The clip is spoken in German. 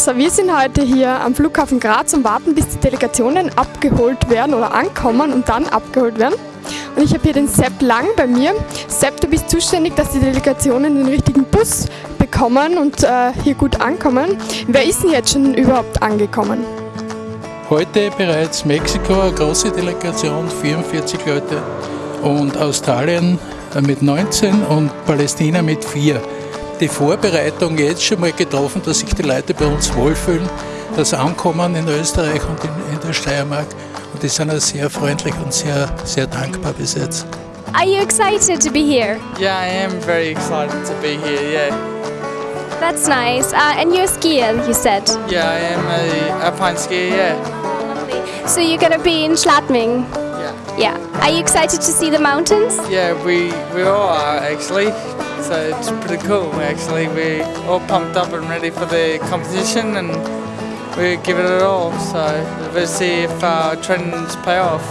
So, wir sind heute hier am Flughafen Graz und warten, bis die Delegationen abgeholt werden oder ankommen und dann abgeholt werden. Und ich habe hier den Sepp Lang bei mir. Sepp, du bist zuständig, dass die Delegationen den richtigen Bus bekommen und äh, hier gut ankommen. Wer ist denn jetzt schon überhaupt angekommen? Heute bereits Mexiko, eine große Delegation, 44 Leute und Australien mit 19 und Palästina mit 4. Die Vorbereitung jetzt schon mal getroffen, dass sich die Leute bei uns wohlfühlen, das Ankommen in Österreich und in, in der Steiermark und die sind auch sehr freundlich und sehr, sehr dankbar bis jetzt. Are you excited to be here? Yeah, I am very excited to be here, yeah. That's nice. Uh, and you're a skier, you said. Yeah, I am a alpine skier, yeah. So you're gonna be in Schladming? Yeah. Yeah. Are you excited to see the mountains? Yeah, we, we all are actually. So it's pretty cool actually. We're all pumped up and ready for the competition and we give it it all. So we'll see if our trainings pay off.